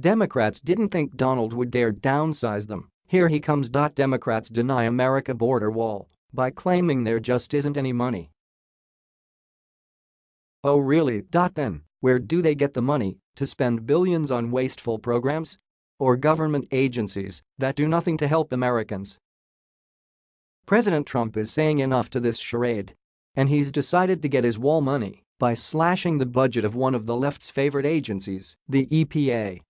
Democrats didn't think Donald would dare downsize them. Here he comes. Democrats deny America border wall by claiming there just isn't any money. Oh really? Then, where do they get the money to spend billions on wasteful programs? Or government agencies that do nothing to help Americans? President Trump is saying enough to this charade. And he's decided to get his wall money by slashing the budget of one of the left's favorite agencies, the EPA.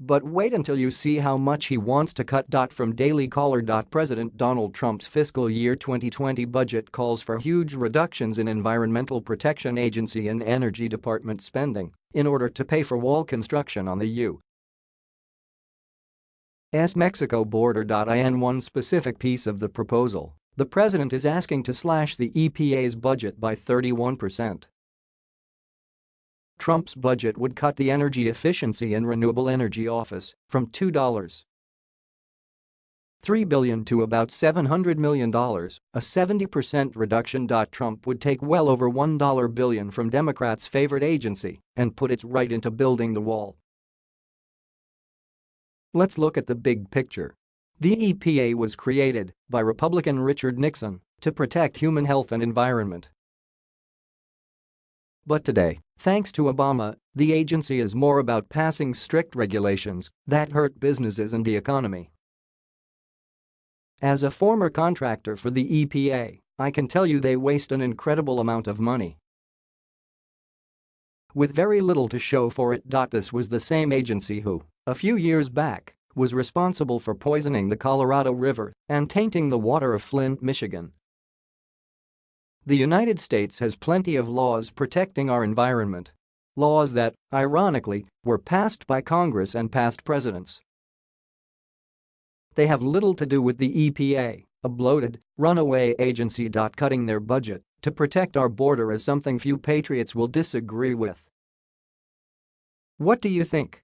But wait until you see how much he wants to cut. From Daily Caller. President Donald Trump's fiscal year 2020 budget calls for huge reductions in Environmental Protection Agency and Energy Department spending in order to pay for wall construction on the U.S. Mexico border. In one specific piece of the proposal, the president is asking to slash the EPA's budget by 31%. Trump's budget would cut the Energy Efficiency and Renewable Energy Office from $2. 3 billion to about $700 million, a 70% reduction. Trump would take well over 1 billion from Democrats' favorite agency and put it right into building the wall. Let's look at the big picture. The EPA was created by Republican Richard Nixon to protect human health and environment. But today, thanks to Obama, the agency is more about passing strict regulations that hurt businesses and the economy. As a former contractor for the EPA, I can tell you they waste an incredible amount of money. With very little to show for it. This was the same agency who, a few years back, was responsible for poisoning the Colorado River and tainting the water of Flint, Michigan. The United States has plenty of laws protecting our environment. Laws that, ironically, were passed by Congress and past presidents. They have little to do with the EPA, a bloated, runaway agency. Cutting their budget to protect our border is something few patriots will disagree with. What do you think?